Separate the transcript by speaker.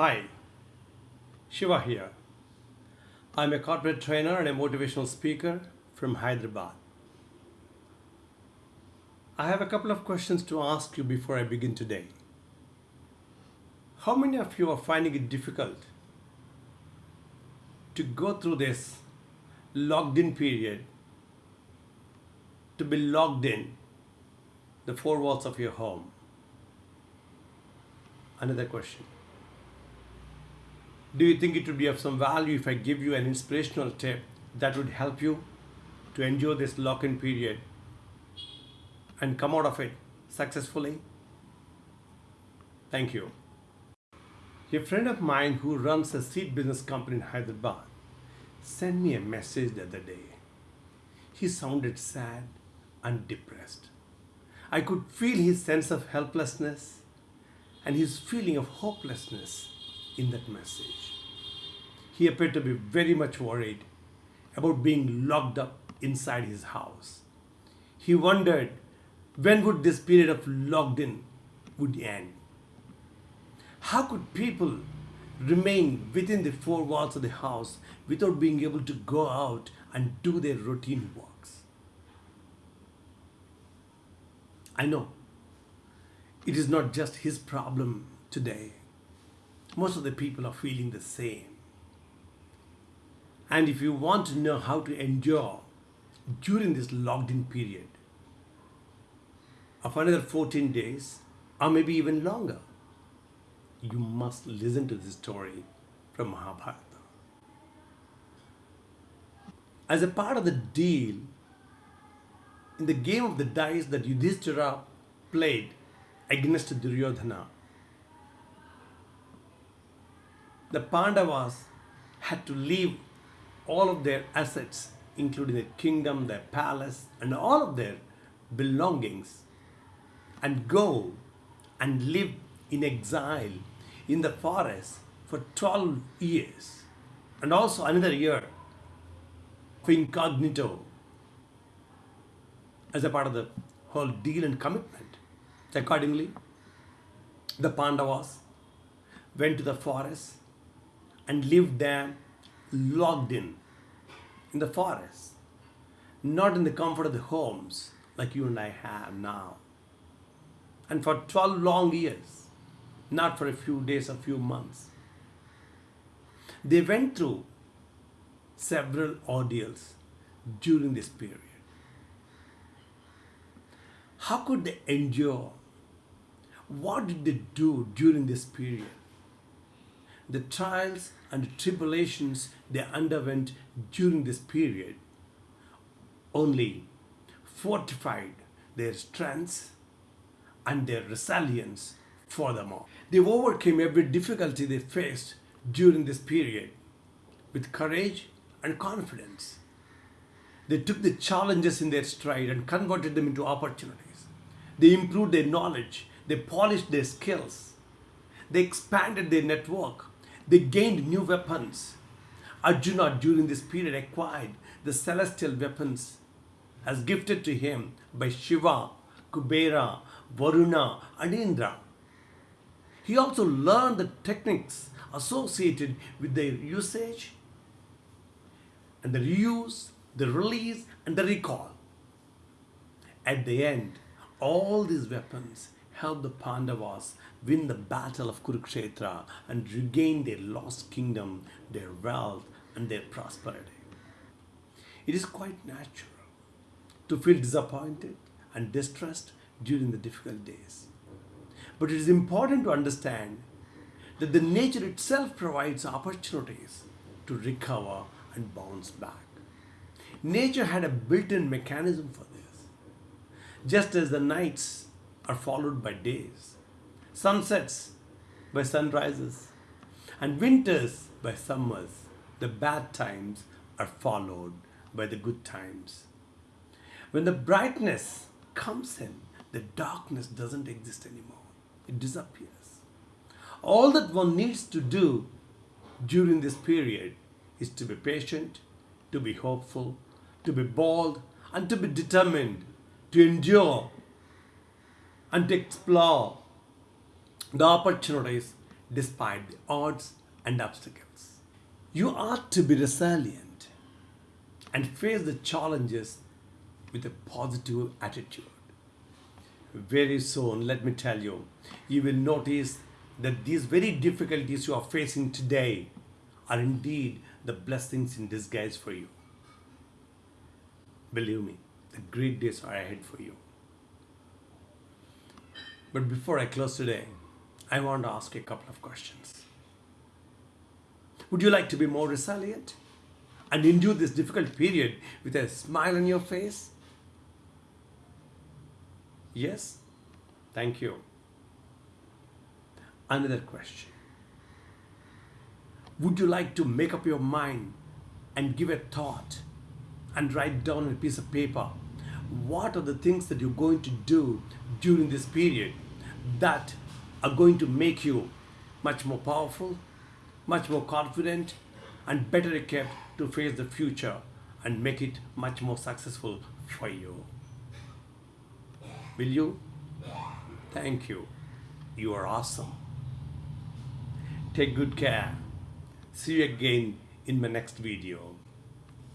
Speaker 1: Hi, Shiva here. I'm a corporate trainer and a motivational speaker from Hyderabad. I have a couple of questions to ask you before I begin today. How many of you are finding it difficult to go through this logged in period, to be logged in the four walls of your home? Another question. Do you think it would be of some value if I give you an inspirational tip that would help you to endure this lock in period and come out of it successfully? Thank you. A friend of mine who runs a seed business company in Hyderabad sent me a message the other day. He sounded sad and depressed. I could feel his sense of helplessness and his feeling of hopelessness in that message. He appeared to be very much worried about being locked up inside his house. He wondered when would this period of locked in would end. How could people remain within the four walls of the house without being able to go out and do their routine works? I know it is not just his problem today. Most of the people are feeling the same. And if you want to know how to endure during this locked in period of another 14 days or maybe even longer, you must listen to this story from Mahabharata. As a part of the deal, in the game of the dice that Yudhishthira played against Duryodhana, the Pandavas had to leave all of their assets, including their kingdom, their palace, and all of their belongings, and go and live in exile in the forest for 12 years, and also another year for incognito as a part of the whole deal and commitment. Accordingly, the Pandavas went to the forest and lived there locked in in the forest, not in the comfort of the homes like you and I have now. And for 12 long years, not for a few days, a few months. They went through several ordeals during this period. How could they endure? What did they do during this period? The trials and tribulations they underwent during this period only fortified their strengths and their resilience furthermore. They overcame every difficulty they faced during this period with courage and confidence. They took the challenges in their stride and converted them into opportunities. They improved their knowledge, they polished their skills, they expanded their network, they gained new weapons. Arjuna during this period acquired the celestial weapons as gifted to him by Shiva, Kubera, Varuna, and Indra. He also learned the techniques associated with their usage and the reuse, the release, and the recall. At the end, all these weapons helped the Pandavas win the battle of Kurukshetra and regain their lost kingdom, their wealth, and their prosperity. It is quite natural to feel disappointed and distressed during the difficult days. But it is important to understand that the nature itself provides opportunities to recover and bounce back. Nature had a built-in mechanism for this. Just as the nights are followed by days, sunsets by sunrises, and winters by summers, the bad times are followed by the good times. When the brightness comes in, the darkness doesn't exist anymore. It disappears. All that one needs to do during this period is to be patient, to be hopeful, to be bold, and to be determined to endure and explore the opportunities despite the odds and obstacles. You ought to be resilient and face the challenges with a positive attitude. Very soon, let me tell you, you will notice that these very difficulties you are facing today are indeed the blessings in disguise for you. Believe me, the great days are ahead for you. But before I close today, I want to ask you a couple of questions. Would you like to be more resilient and endure this difficult period with a smile on your face? Yes? Thank you. Another question. Would you like to make up your mind and give a thought and write down a piece of paper what are the things that you're going to do during this period that are going to make you much more powerful, much more confident, and better equipped to face the future and make it much more successful for you? Will you? Thank you. You are awesome. Take good care. See you again in my next video.